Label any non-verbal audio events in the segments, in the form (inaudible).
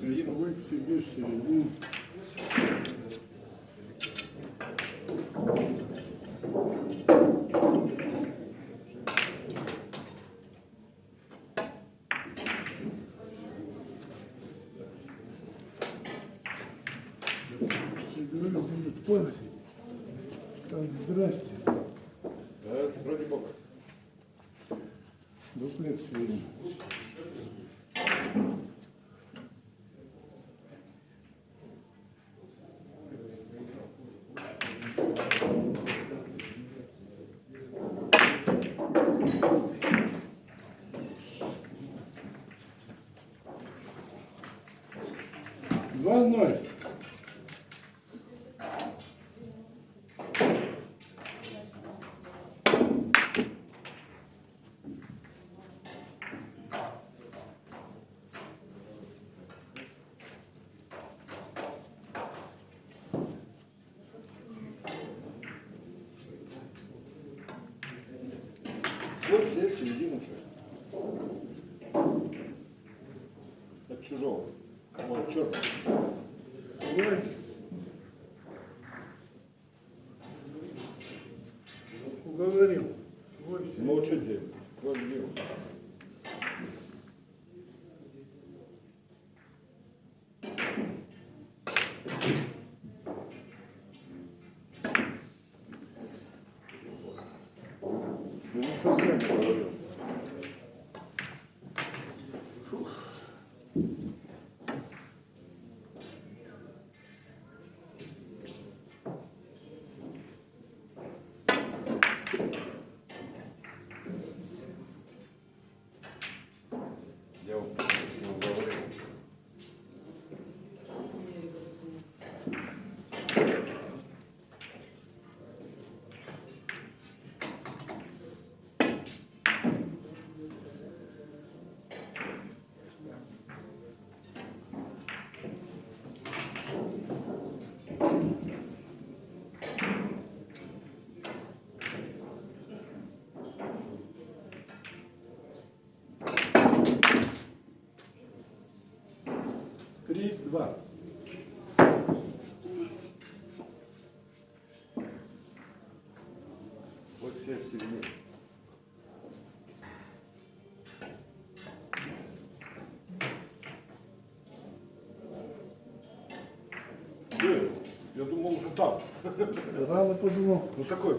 Вы к себе в середину. Здрасте. Да, вроде Бога. Дуплет сегодня. 2-0. Вот все середину шесть. От чужого. Вот, черт. Себе. Ну, что делать? Ну, не совсем все. Э, Я думал уже там. Рано подумал. Ну такой.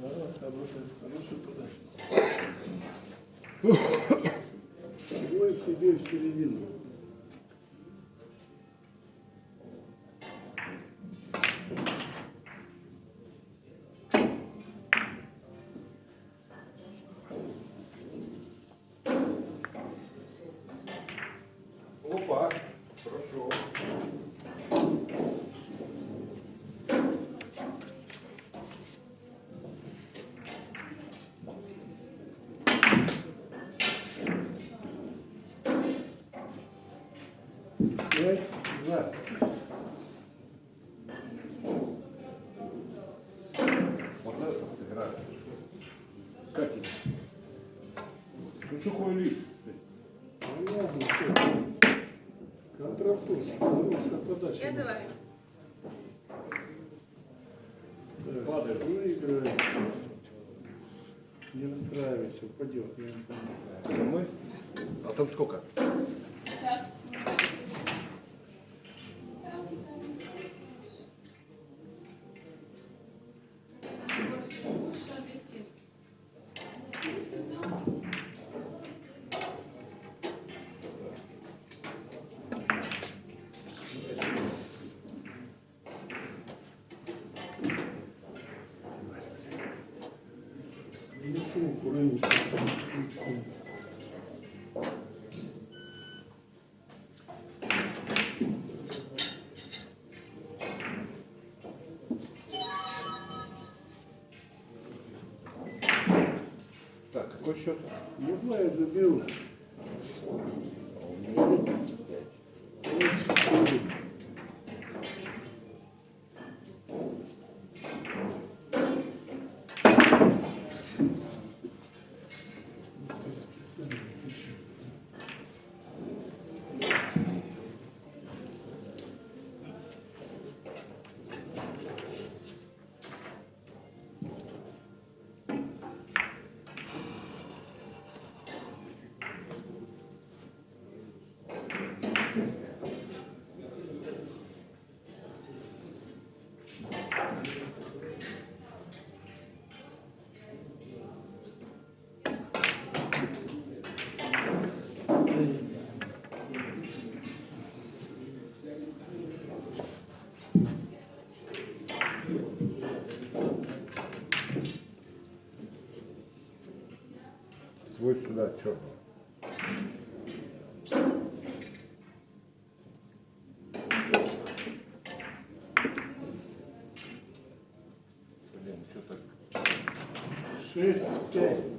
Да, хорошая, хорошая подача. Свой себе в середину. Сухой лист. Понятно, что. Контрафтуш. Хорошая подача. Я за вами. Так, Падает. Выиграет. Не расстраивайся, упадет. Я не понимаю. Мной? А там сколько? Сейчас. Несу, Так, какой счет? Ну, два я забил. Свой сюда черного. Блин, что так? Шесть, пять.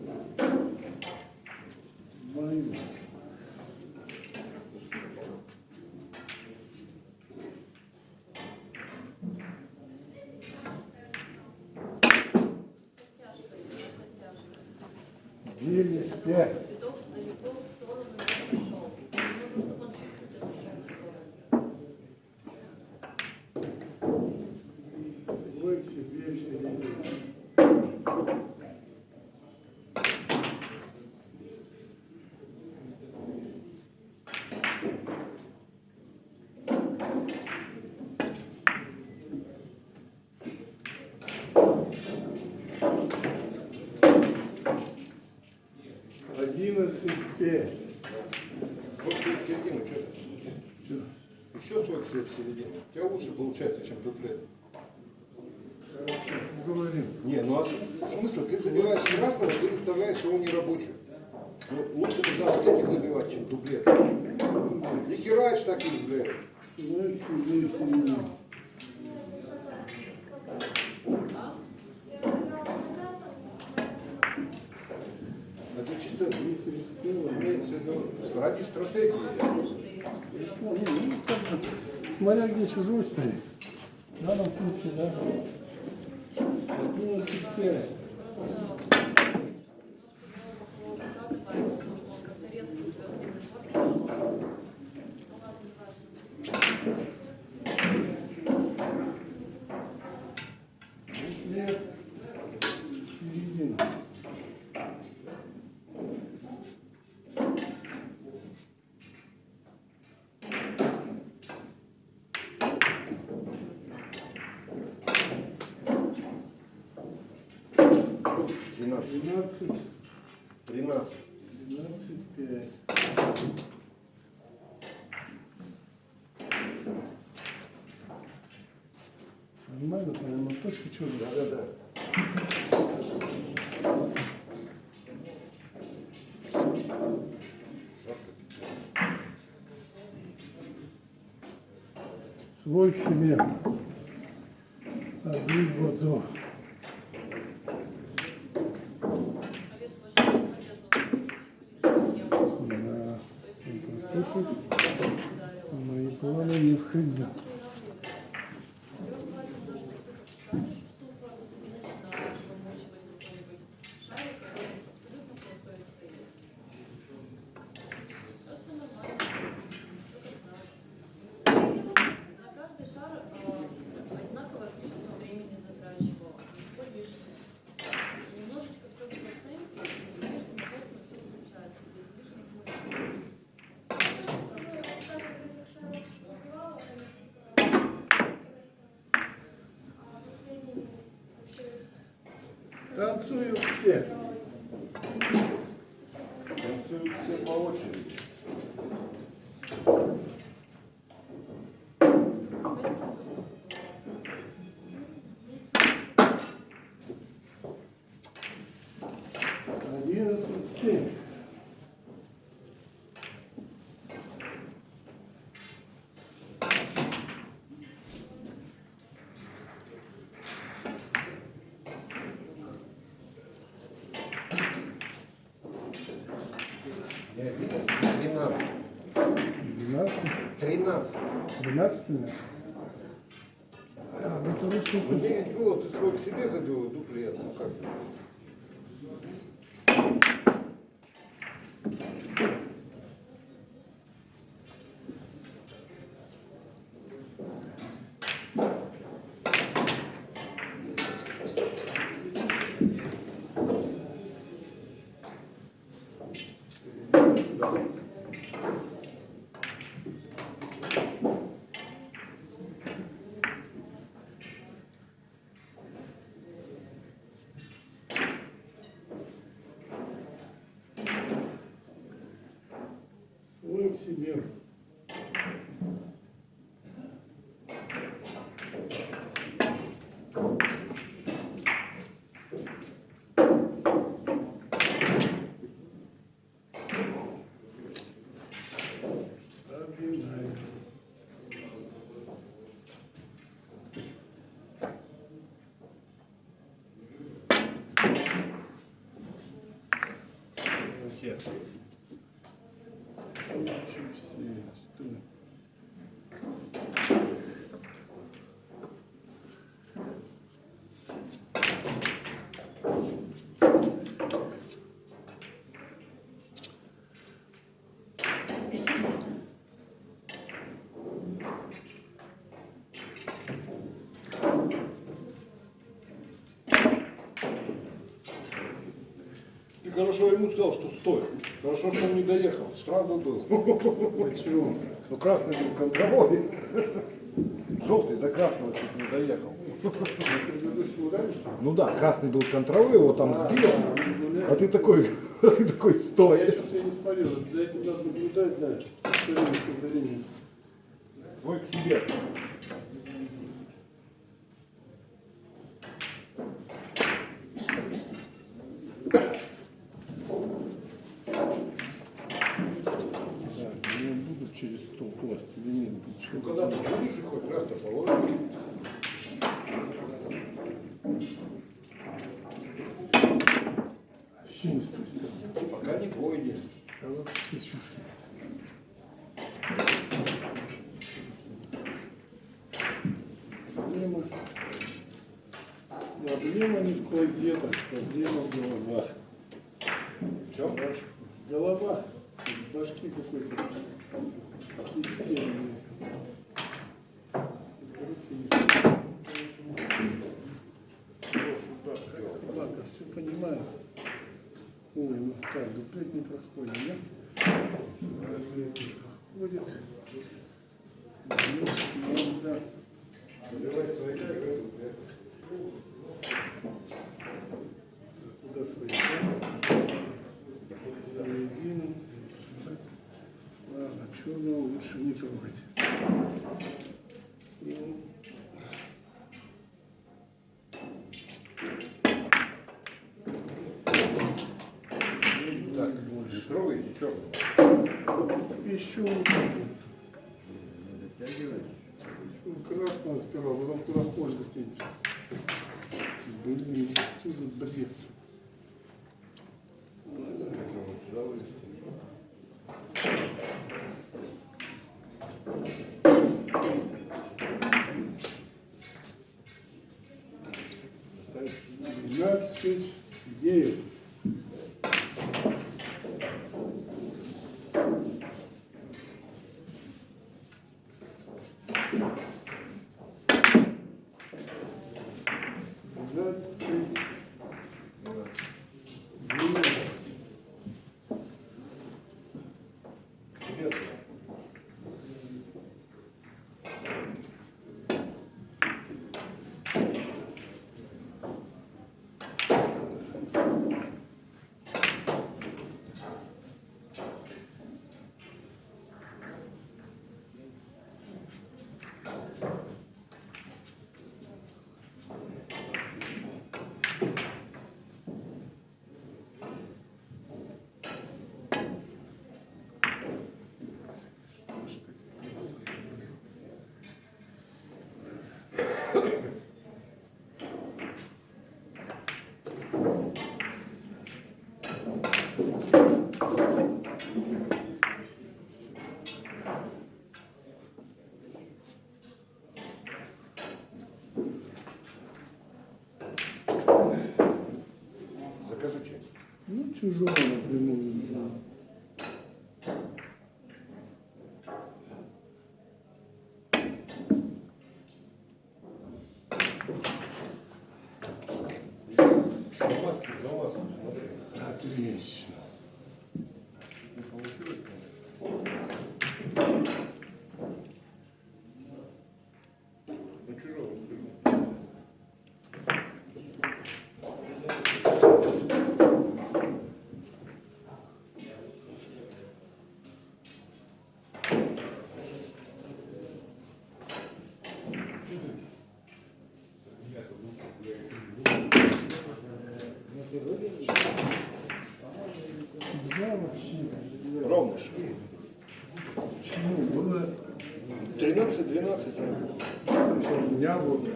Девять, пять. Петух далеко в сторону не пошел. Мне нужно, чтобы он чуть-чуть отошел в сторону. Свой к себе в середину. Пять. Вот в середину, что ты? Еще свой свет в середину. У тебя лучше получается, чем. Хорошо, говорим. Не, ну а смысл? Ты забиваешь красного, ты выставляешь его нерабочим. Ну, лучше тогда вот эти забивать, чем дуплет. И хераешь так и, блядь. Свой к себе в середину. Это чисто Если рискнула, имеется в виду ради стратегии. Ну, ну, смотря где чужой стоит. В данном случае, да. Одиннадцать 13. 12, 13. 12, 5. Нормально, прямо точка черная. Да, да, да. свой себе один водой. Мои планы не входят. 12. 12 у меня? А, ну, 9 ну, было, ты свой себе забил, иду плед. Ну как? Все. Хорошо ему сказал, что стой. Хорошо, что он не доехал. Штраф бы был. Почему? Ну, красный был контровой. Желтый до красного чуть не доехал. Ну да, красный был контровой, его там сбил. А ты такой, (laughs) а ты такой, Я стой. что-то не смотрел. За этим надо наблюдать, да. Свой к себе. Ну, когда ты будешь их хоть раз-то положишь. Пока не чушь. Проблема. Проблема не в клозетах, проблема в головах. В чем? Голова. В башке какой-то кисельный. Руки не стоят. Собака, все понимаю. Ой, ну так, дуплет не проходит, да? Проходит. Ну, да. Заливай свои Туда свои середину. Ладно, черного лучше не трогать. Сниму. Так, не трогай, черного. Еще лучше Красного сперва, Ну, чужого напрямую. Замазки, смотри. Отлично. Не получилось, конечно. Ну, чужого сбил. Да, вообще. Ровно ж. Почему? Было 13-12. сейчас у меня вот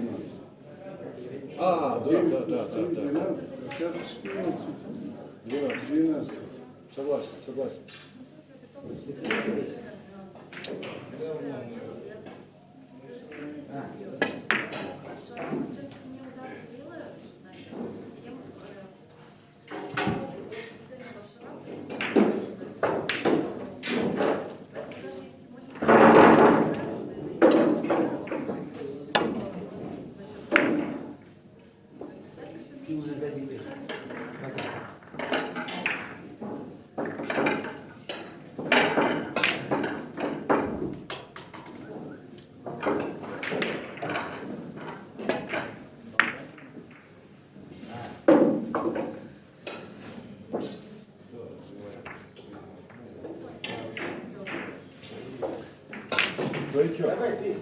А, да, да, да, да, да. 12, сейчас 14, 12. 12. Согласен, согласен. Своячок.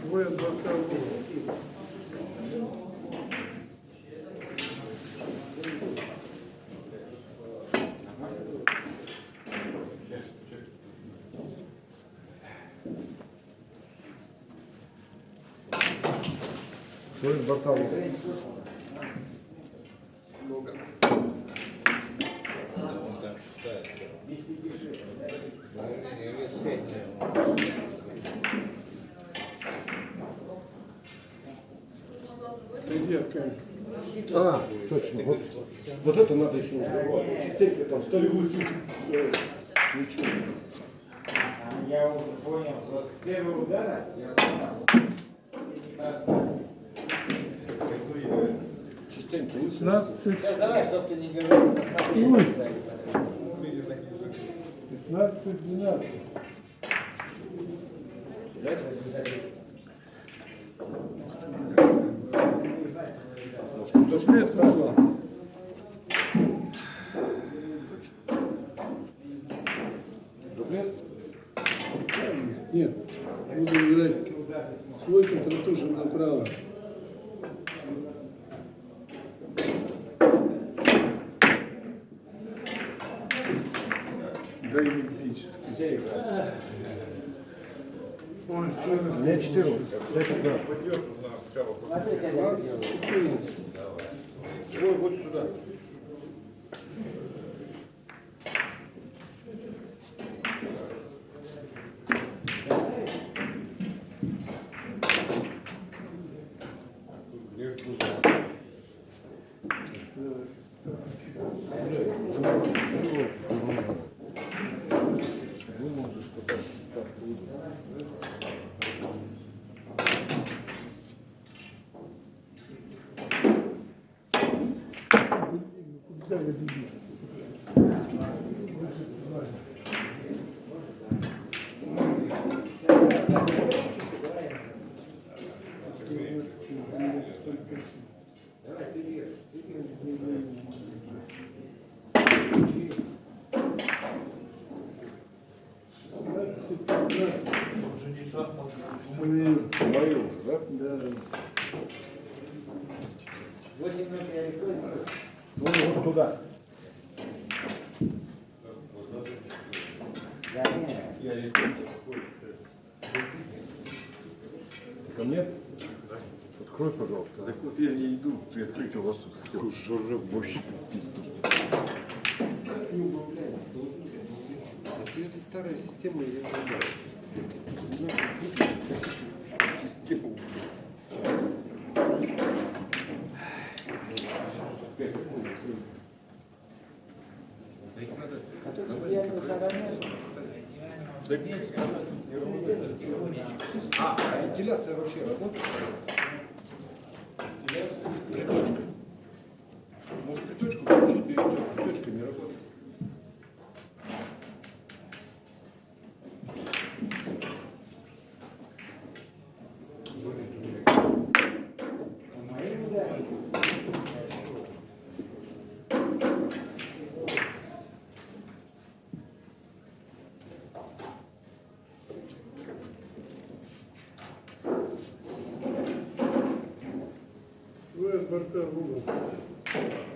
Свой адвокат. Свой Барталов. такая. А, точно. Вот, вот это надо еще разговаривать. Частенько там столик свечами. Я уже понял. Вот первый удар я понял. 15. Давай, чтобы ты не говорил. 15-12. Как я сделаю. 14. Свой вот сюда. Куда я бегу? Мои уже, да? Да. 8 минут я легко сделаю. Свой вот туда. Да, нет. Ко мне? Открой, пожалуйста. Так вот я не иду при открытии у вас тут хотел. Жоржев вообще пиздец. Это старая система, я не знаю. Систему. А тут я уже равнял. А, а вентиляция вообще работает? Свой от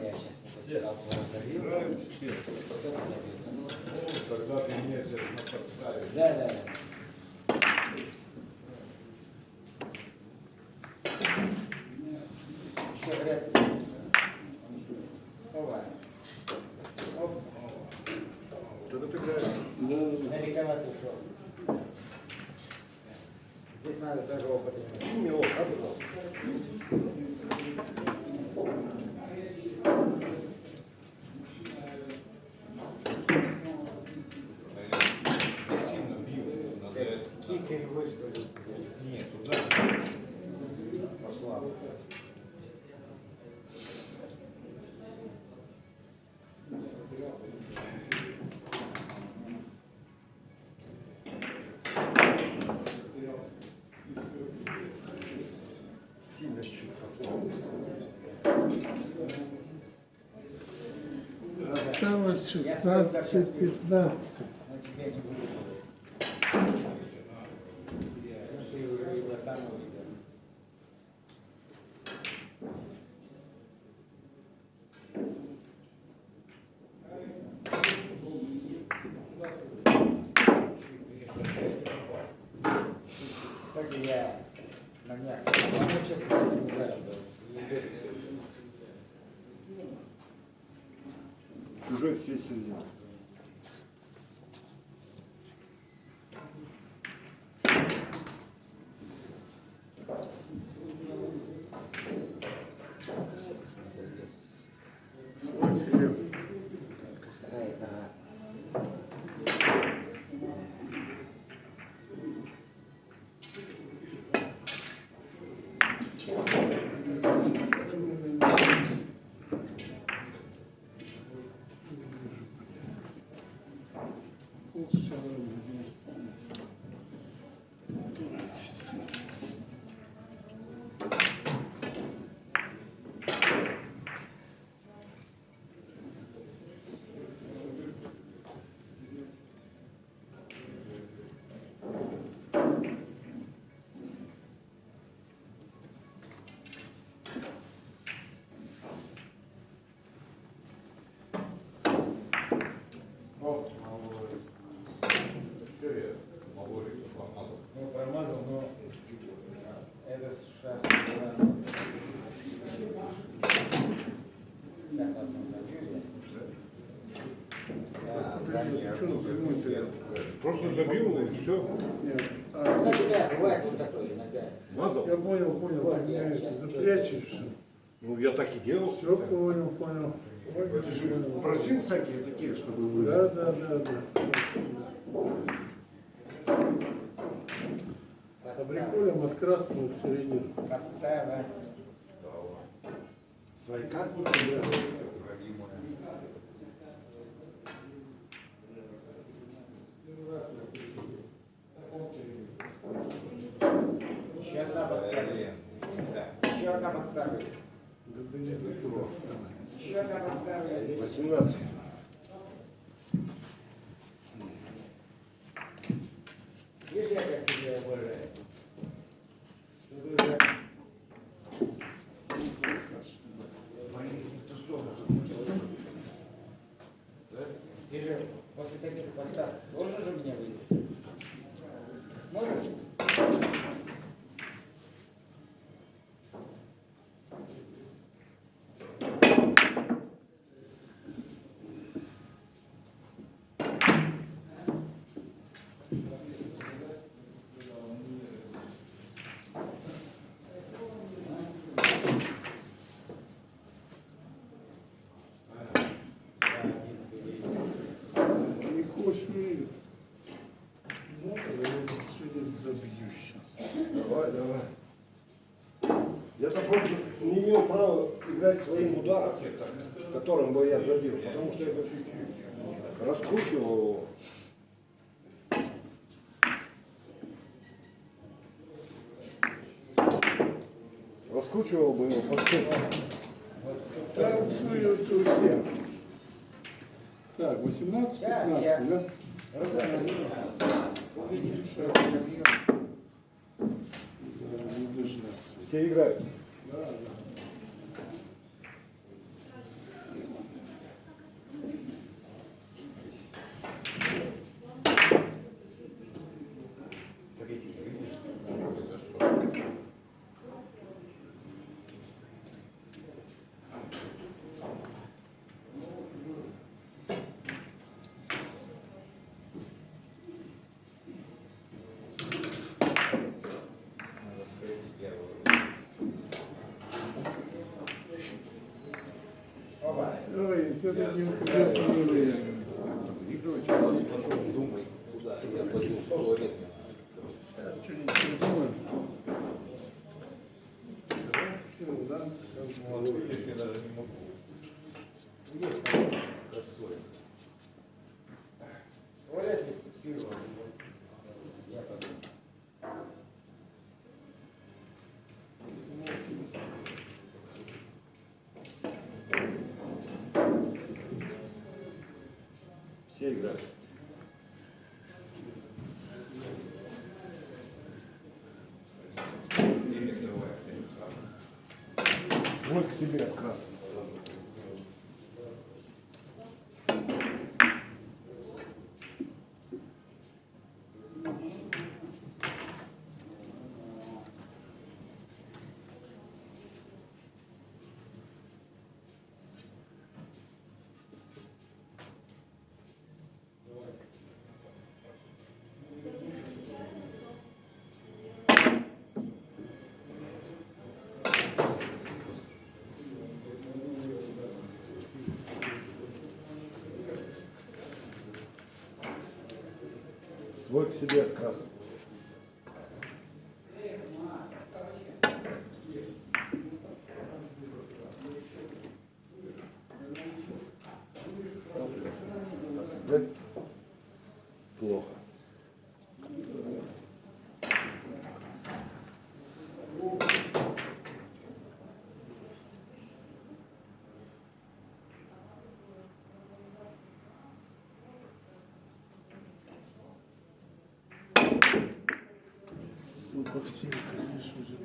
сейчас все. Ну, тогда ты на подставе. Да, да, да. шестнадцать, пятнадцать. Просто забил и все. А, кстати, да, бывает вот такое иногда. Я понял, понял. Запрячешь. Ну, я так и делал. Все понял, понял. Это же просил всякие такие, чтобы вы... Да, да, да, да. Фабрикуем от красного в середину. Подстава. Свайка? Да. 17. Просто не имел права играть своим ударом, которым бы я забил, потому что я бы раскручивал его. Раскручивал бы его по ну. Так, 18, 15, да? Все играют. Ой, said that you, you Все играют. Свой к себе красный. Свой к себе красный. Ну, по всем, конечно же,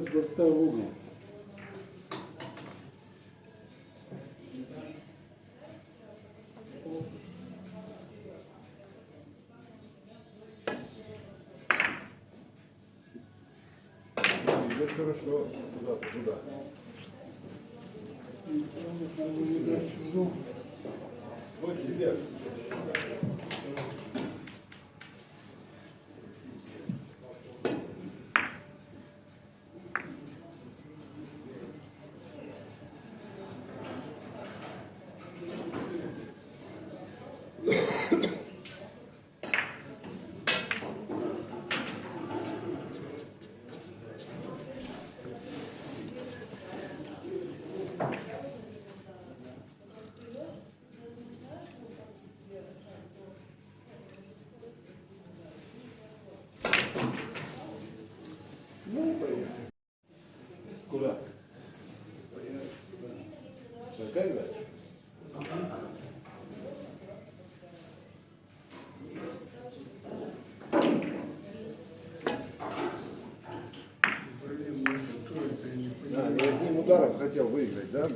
Борта в угол. Идет хорошо. Туда, туда. Надо не Сожгай дальше. Да, я одним ударом хотел выиграть, да?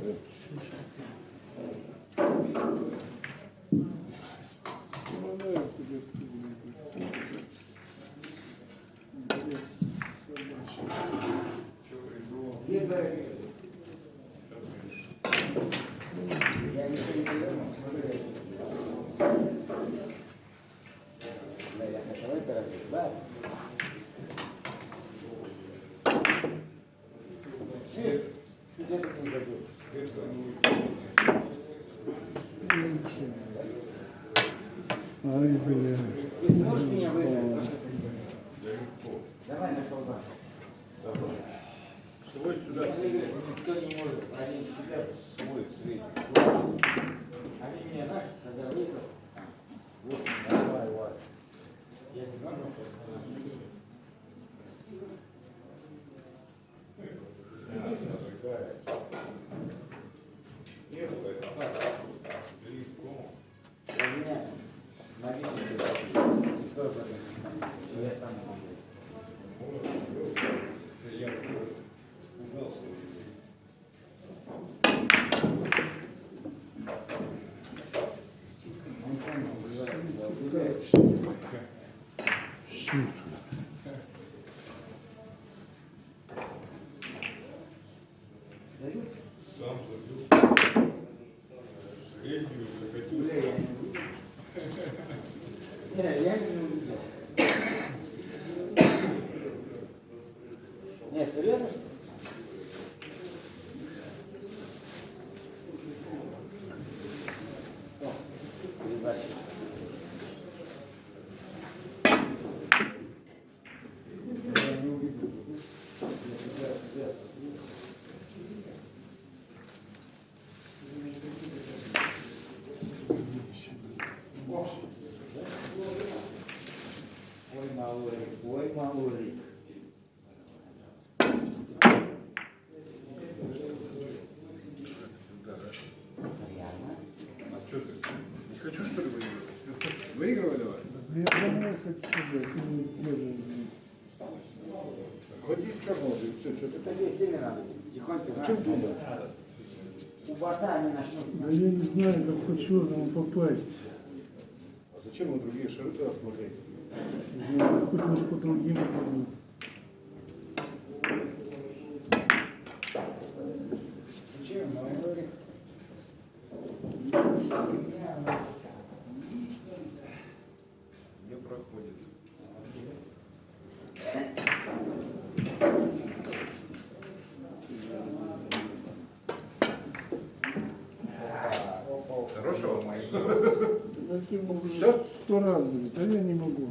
Малорик, ой, малорик. А что ты? Не хочу, что ли, выигрывать? Выигрывай давай. Я домой хочу. Ходи в черного, все, что ты Это тебе сильно надо. Тихонько, О знаешь. чем думаешь? У бота они начнут. Да я не знаю, как по черному попасть. А зачем вы другие шары тогда смотреть? Хоть может по другим? Малорик. Не проходит. Хорошего? Уже сто раз а я не могу.